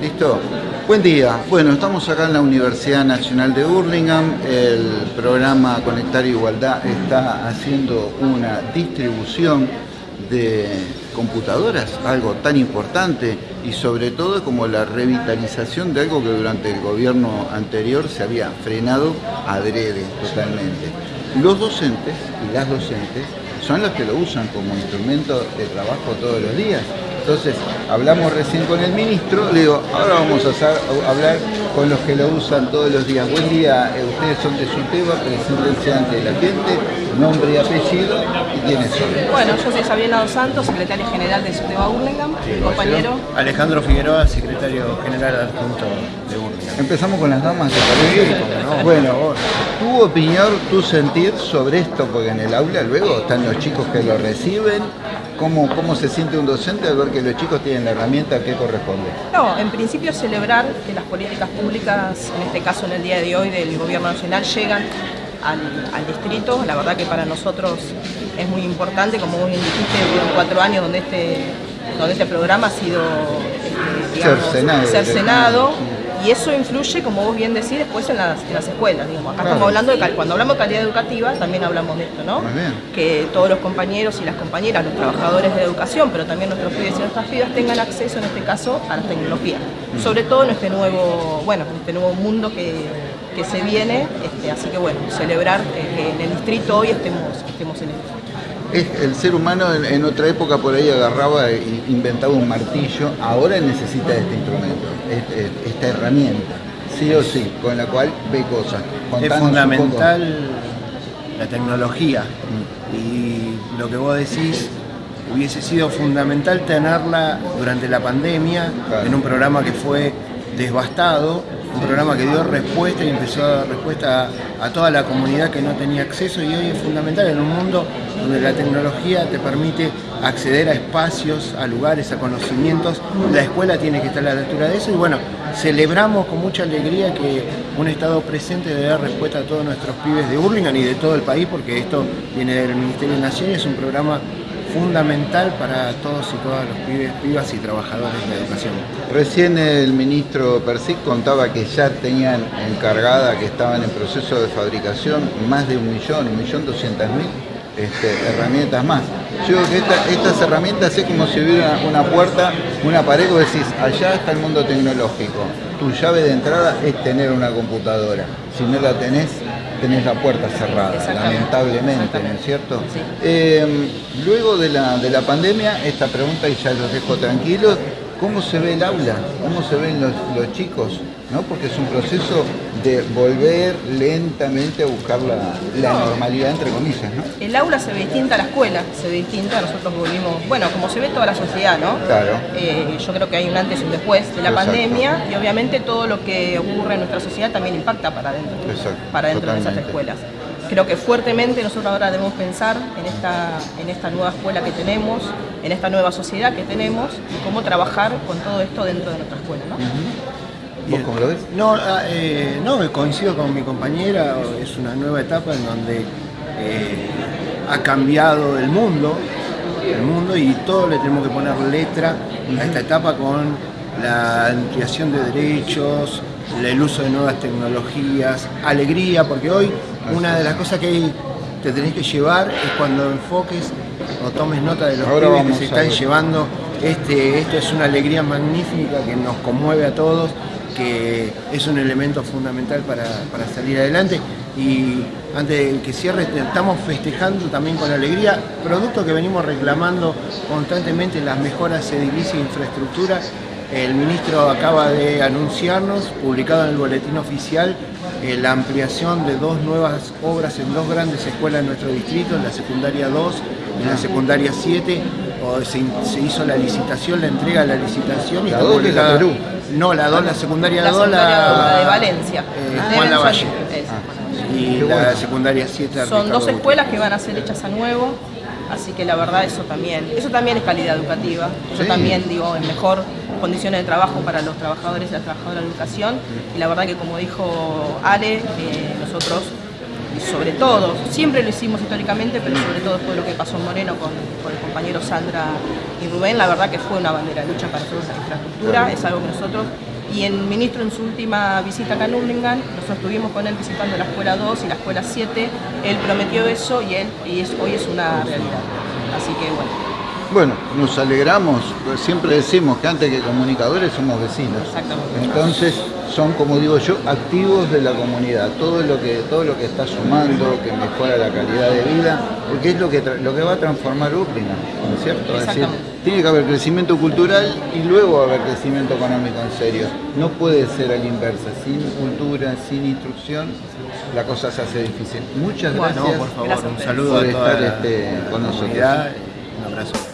Listo. Buen día. Bueno, estamos acá en la Universidad Nacional de Burlingame. El programa Conectar Igualdad está haciendo una distribución de computadoras, algo tan importante y sobre todo como la revitalización de algo que durante el gobierno anterior se había frenado adrede totalmente. Los docentes y las docentes son los que lo usan como instrumento de trabajo todos los días. Entonces, hablamos recién con el ministro, le digo, ahora vamos a, hablar con los que lo usan todos los días. Buen día, eh, ustedes son de SUTEBA, presidente ante la gente, nombre y apellido, y quiénes son. Bueno, yo soy Sabiela Dos Santos, secretaria general de SUTEBA Burlingame, compañero. Alejandro Figueroa, secretario general adjunto de Burlingame. Empezamos con las damas, ¿te parece? Bueno, tu opinión, tu sentir sobre esto, porque en el aula luego están los chicos que lo reciben, ¿Cómo, ¿Cómo se siente un docente al ver que los chicos tienen la herramienta que corresponde? No, en principio celebrar que las políticas públicas, en este caso en el día de hoy del Gobierno Nacional, llegan al, distrito. La verdad que para nosotros es muy importante, como vos bien dijiste, fueron cuatro años donde este, donde este programa ha sido este, cercenado y eso influye, como vos bien decís, después en las, escuelas. Digamos. Acá estamos hablando de cuando hablamos de calidad educativa, también hablamos de esto, ¿no? Que todos los compañeros y las compañeras, los trabajadores de educación, pero también nuestros pibes y nuestras pibas tengan acceso, en este caso, a la tecnología. Mm. Sobre todo en este nuevo, bueno, en este nuevo mundo que, se viene, este, así que bueno, celebrar eh, que en el distrito hoy estemos, estemos en esto el ser humano en, otra época por ahí agarraba e inventaba un martillo, ahora necesita este instrumento, este, esta herramienta, sí o sí, con la cual ve cosas. es fundamental la tecnología y lo que vos decís hubiese sido fundamental tenerla durante la pandemia en un programa que fue devastado un programa que dio respuesta y empezó a dar respuesta a, toda la comunidad que no tenía acceso y hoy es fundamental en un mundo donde la tecnología te permite acceder a espacios, a lugares, a conocimientos. La escuela tiene que estar a la altura de eso y bueno, celebramos con mucha alegría que un Estado presente dé dar respuesta a todos nuestros pibes de Burlingame y de todo el país porque esto viene del Ministerio de Nación y es un programa fundamental para todos y todas los pibes, pibas y trabajadores de la educación. Recién el ministro Persic contaba que ya tenían encargada, que estaban en proceso de fabricación, más de un millón, un millón doscientas mil este, herramientas más. Yo digo que estas herramientas es como si hubiera una puerta, una pared, decís, allá está el mundo tecnológico. Tu llave de entrada es tener una computadora. Si no la tenés, tenés la puerta cerrada, lamentablemente, ¿no es cierto? Em, luego de la, de la pandemia, esta pregunta, y ya los dejo tranquilos, ¿cómo se ve el aula? ¿Cómo se ven los, los chicos? ¿no? Porque es un proceso de volver lentamente a buscar la, normalidad, entre comillas, ¿no? El aula se ve distinta a la escuela, se ve distinta, nosotros volvimos, bueno, como se ve toda la sociedad, ¿no? Claro. Eh, yo creo que hay un antes y un después de la pandemia y obviamente todo lo que ocurre en nuestra sociedad también impacta para dentro, para dentro de esas escuelas. Creo que fuertemente nosotros ahora debemos pensar en esta, en esta nueva escuela que tenemos, en esta nueva sociedad que tenemos y cómo trabajar con todo esto dentro de nuestra escuela, ¿no? ¿Vos cómo lo ves? No, ah, eh, no, coincido con mi compañera, es una nueva etapa en donde eh, ha cambiado el mundo, el mundo y todo le tenemos que poner letra a esta etapa con la ampliación de derechos, el uso de nuevas tecnologías, alegría, porque hoy una de las cosas que te tenés que llevar es cuando enfoques o tomes nota de los Ahora que se están llevando. Este, esto es una alegría magnífica que nos conmueve a todos que es un elemento fundamental para, salir adelante y antes de que cierre estamos festejando también con alegría producto que venimos reclamando constantemente las mejoras edilicias e infraestructura el ministro acaba de anunciarnos, publicado en el boletín oficial, eh, la ampliación de dos nuevas obras en dos grandes escuelas de nuestro distrito, en la secundaria 2 y en la secundaria 7. se, hizo la licitación, la entrega de la licitación y la está publicada. Perú. No, la 2, la secundaria 2, la, de Valencia. Eh, Juan Lavalle. Ah, y la secundaria 7 Son dos escuelas que van a ser hechas a nuevo, así que la verdad eso también, eso también es calidad educativa, eso también digo, es mejor condiciones de trabajo para los trabajadores y las trabajadoras de educación. Y la verdad que como dijo Ale, eh, nosotros sobre todo, siempre lo hicimos históricamente, pero sobre todo después de lo que pasó en Moreno con, el compañero Sandra y Rubén, la verdad que fue una bandera de lucha para nosotros la infraestructura, es algo que nosotros, y el ministro en su última visita acá en Urlingan, nosotros estuvimos con él visitando la escuela 2 y la escuela 7, él prometió eso y, él, y hoy es una realidad. Así que bueno, bueno, nos alegramos, siempre decimos que antes que comunicadores somos vecinos. Entonces son, como digo yo, activos de la comunidad. Todo lo que, todo lo que está sumando, que mejora la calidad de vida, porque es lo que, lo que va a transformar Urlingan, ¿no es cierto? Es decir, tiene que haber crecimiento cultural y luego haber crecimiento económico en serio. No puede ser a la inversa. Sin cultura, sin instrucción, la cosa se hace difícil. Muchas gracias por, favor, un saludo por estar este, con nosotros. Un abrazo.